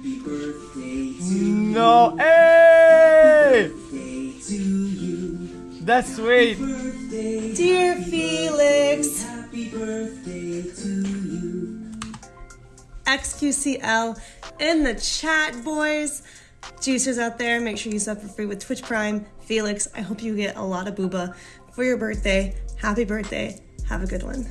Happy birthday to you. No, hey! That's sweet. Dear Felix, happy birthday to you. XQCL in the chat, boys. Juicers out there, make sure you sub for free with Twitch Prime. Felix, I hope you get a lot of booba for your birthday. Happy birthday. Have a good one.